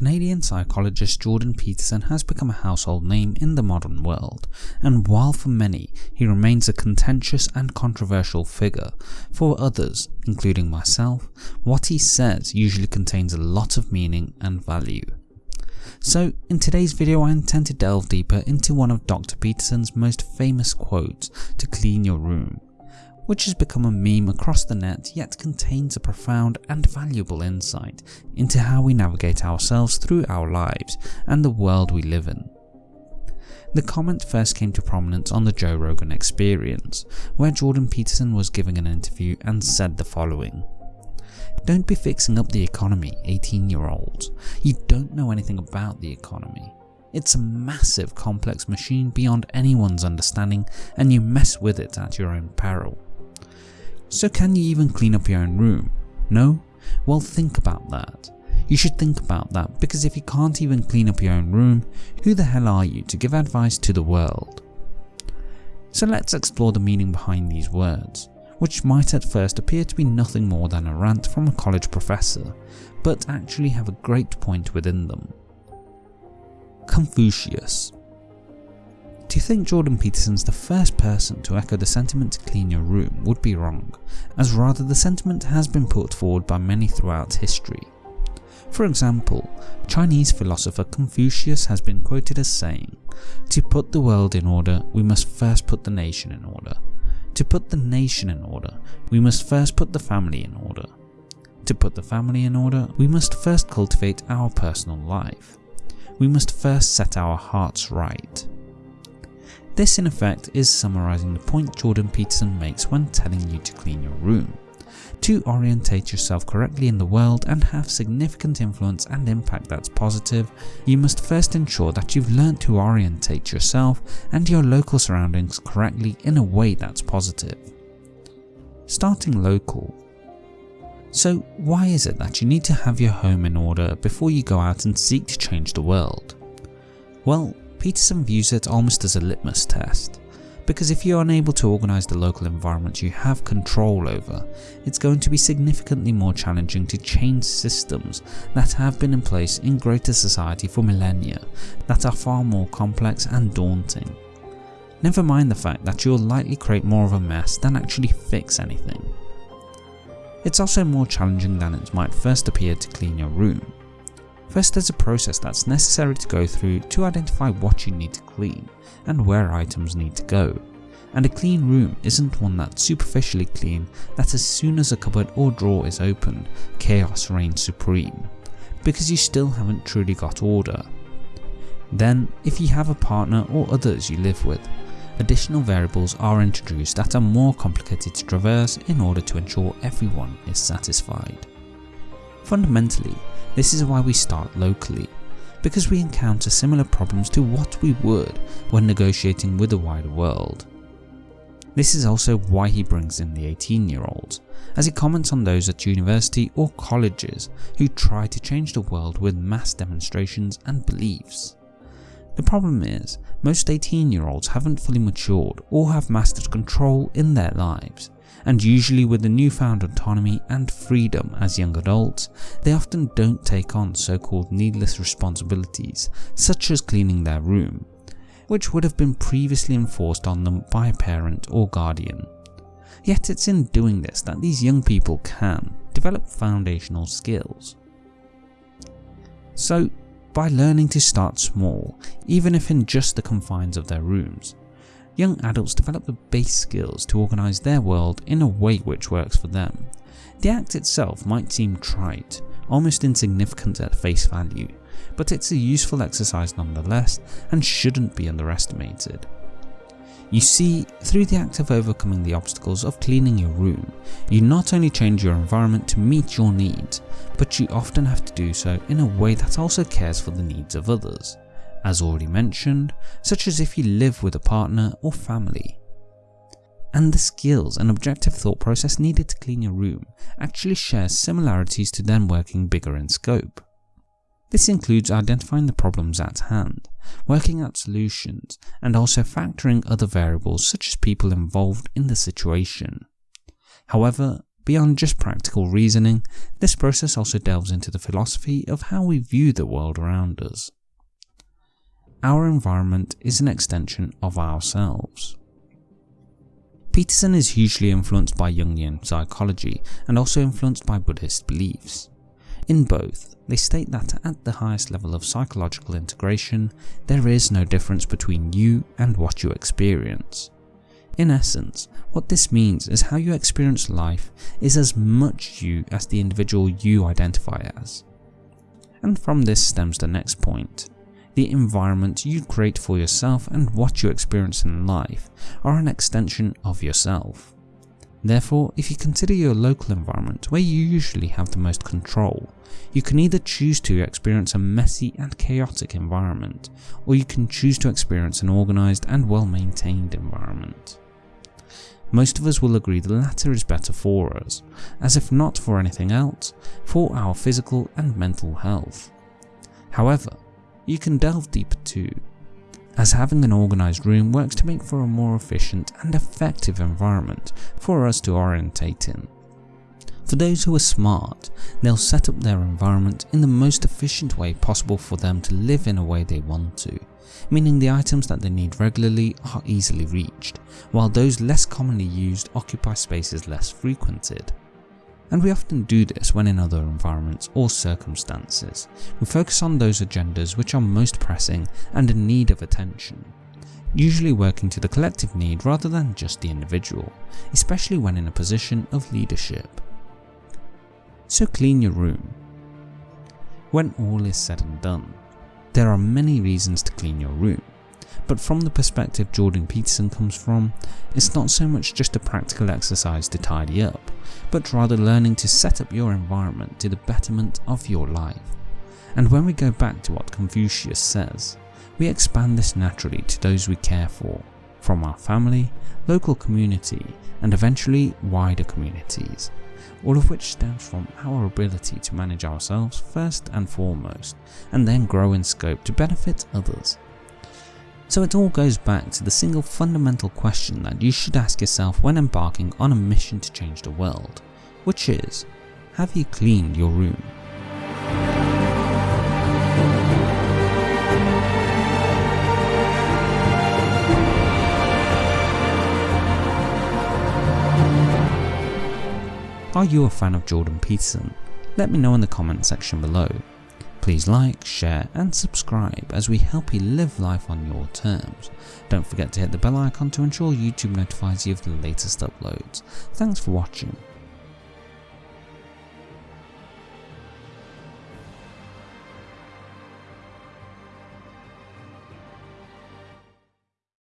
Canadian psychologist Jordan Peterson has become a household name in the modern world, and while for many he remains a contentious and controversial figure, for others, including myself, what he says usually contains a lot of meaning and value. So in today's video I intend to delve deeper into one of Dr. Peterson's most famous quotes to clean your room, which has become a meme across the net yet contains a profound and valuable insight into how we navigate ourselves through our lives and the world we live in. The comment first came to prominence on the Joe Rogan Experience, where Jordan Peterson was giving an interview and said the following. Don't be fixing up the economy, 18 year olds. You don't know anything about the economy. It's a massive complex machine beyond anyone's understanding and you mess with it at your own peril. So can you even clean up your own room? No? Well think about that. You should think about that because if you can't even clean up your own room, who the hell are you to give advice to the world? So let's explore the meaning behind these words, which might at first appear to be nothing more than a rant from a college professor, but actually have a great point within them. Confucius to think Jordan Peterson's the first person to echo the sentiment to clean your room would be wrong, as rather the sentiment has been put forward by many throughout history. For example, Chinese philosopher Confucius has been quoted as saying, To put the world in order, we must first put the nation in order. To put the nation in order, we must first put the family in order. To put the family in order, we must first cultivate our personal life. We must first set our hearts right. This in effect is summarising the point Jordan Peterson makes when telling you to clean your room. To orientate yourself correctly in the world and have significant influence and impact that's positive, you must first ensure that you've learnt to orientate yourself and your local surroundings correctly in a way that's positive. Starting local. So why is it that you need to have your home in order before you go out and seek to change the world? Well, Peterson views it almost as a litmus test, because if you're unable to organise the local environment you have control over, it's going to be significantly more challenging to change systems that have been in place in greater society for millennia that are far more complex and daunting. Never mind the fact that you'll likely create more of a mess than actually fix anything. It's also more challenging than it might first appear to clean your room, First there's a process that's necessary to go through to identify what you need to clean and where items need to go. And a clean room isn't one that's superficially clean that as soon as a cupboard or drawer is opened, chaos reigns supreme, because you still haven't truly got order. Then, if you have a partner or others you live with, additional variables are introduced that are more complicated to traverse in order to ensure everyone is satisfied. Fundamentally, this is why we start locally, because we encounter similar problems to what we would when negotiating with the wider world. This is also why he brings in the 18 year olds, as he comments on those at university or colleges who try to change the world with mass demonstrations and beliefs. The problem is, most 18 year olds haven't fully matured or have mastered control in their lives, and usually with the newfound autonomy and freedom as young adults, they often don't take on so-called needless responsibilities such as cleaning their room, which would have been previously enforced on them by a parent or guardian. Yet it's in doing this that these young people can develop foundational skills. So by learning to start small, even if in just the confines of their rooms, young adults develop the base skills to organise their world in a way which works for them. The act itself might seem trite, almost insignificant at face value, but it's a useful exercise nonetheless and shouldn't be underestimated. You see, through the act of overcoming the obstacles of cleaning your room, you not only change your environment to meet your needs, but you often have to do so in a way that also cares for the needs of others as already mentioned, such as if you live with a partner or family. And the skills and objective thought process needed to clean your room actually shares similarities to them working bigger in scope. This includes identifying the problems at hand, working out solutions, and also factoring other variables such as people involved in the situation. However, beyond just practical reasoning, this process also delves into the philosophy of how we view the world around us. Our environment is an extension of ourselves. Peterson is hugely influenced by Jungian psychology and also influenced by Buddhist beliefs. In both, they state that at the highest level of psychological integration, there is no difference between you and what you experience. In essence, what this means is how you experience life is as much you as the individual you identify as. And from this stems the next point. The environment you create for yourself and what you experience in life are an extension of yourself. Therefore, if you consider your local environment where you usually have the most control, you can either choose to experience a messy and chaotic environment, or you can choose to experience an organised and well maintained environment. Most of us will agree the latter is better for us, as if not for anything else, for our physical and mental health. However, you can delve deeper too, as having an organised room works to make for a more efficient and effective environment for us to orientate in. For those who are smart, they'll set up their environment in the most efficient way possible for them to live in a way they want to, meaning the items that they need regularly are easily reached, while those less commonly used occupy spaces less frequented and we often do this when in other environments or circumstances. We focus on those agendas which are most pressing and in need of attention, usually working to the collective need rather than just the individual, especially when in a position of leadership. So clean your room. When all is said and done, there are many reasons to clean your room but from the perspective Jordan Peterson comes from, it's not so much just a practical exercise to tidy up, but rather learning to set up your environment to the betterment of your life. And when we go back to what Confucius says, we expand this naturally to those we care for, from our family, local community, and eventually wider communities, all of which stems from our ability to manage ourselves first and foremost, and then grow in scope to benefit others. So it all goes back to the single fundamental question that you should ask yourself when embarking on a mission to change the world, which is, have you cleaned your room? Are you a fan of Jordan Peterson? Let me know in the comment section below. Please like, share and subscribe as we help you live life on your terms. Don't forget to hit the bell icon to ensure YouTube notifies you of the latest uploads. Thanks for watching.